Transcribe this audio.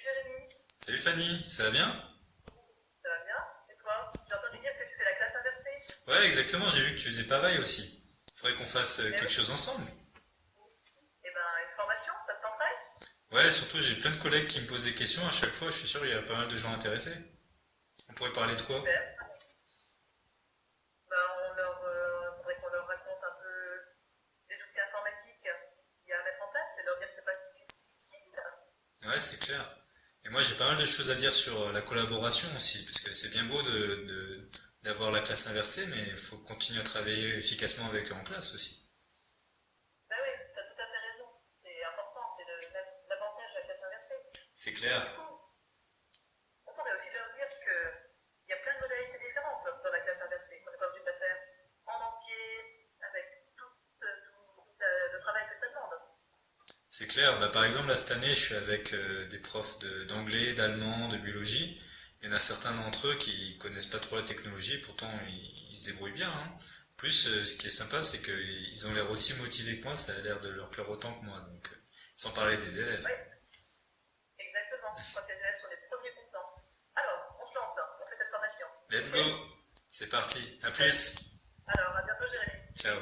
Salut Jérémy, Salut Fanny, ça va bien? ça va bien? Et toi? J'ai entendu dire que tu fais la classe inversée. Ouais, exactement, j'ai vu que tu faisais pareil aussi. Faudrait qu'on fasse euh, Eh quelque oui. chose ensemble. Eh ben, une formation, ça te tenterait? Ouais, surtout j'ai plein de collègues qui me posent des questions à chaque fois, je suis sûr qu'il y a pas mal de gens intéressés. On pourrait parler de quoi? Super. Ben, on leur, faudrait qu'on leur raconte un peu les outils informatiques qu'il y a à mettre en place et leur dire que c'est pas si difficile. Ouais, c'est clair. Et moi j'ai pas mal de choses à dire sur euh, la collaboration aussi, parce que c'est bien beau de, d'avoir la classe inversée, mais il faut continuer à travailler efficacement avec eux en classe aussi. Ben oui, t'as tout à fait raison. C'est important, c'est le- l'avantage de la classe inversée. C'est Du clair. coup, on pourrait aussi leur dire qu'il y a plein de modalités différentes dans la classe inversée. On n'est pas obligé de la faire en entier, avec tout, euh, tout, tout, euh, le travail que ça demande. C'est clair. Bah, par exemple, là, cette année, je suis avec euh, des profs de- d'anglais, d'allemand, de biologie. Il y en a certains d'entre eux qui connaissent pas trop la technologie, pourtant ils, ils se débrouillent bien, hein. En Plus, euh, ce qui est sympa, c'est qu'ils ont l'air aussi motivés que moi, ça a l'air de leur plaire autant que moi. Donc, euh, sans parler des élèves. Oui, exactement. Je crois que les élèves sont les premiers contents. Alors, on se lance, hein. on fait cette formation. Let's Ok go! C'est parti. À plus. Alors, à bientôt, Jérémy. Ciao.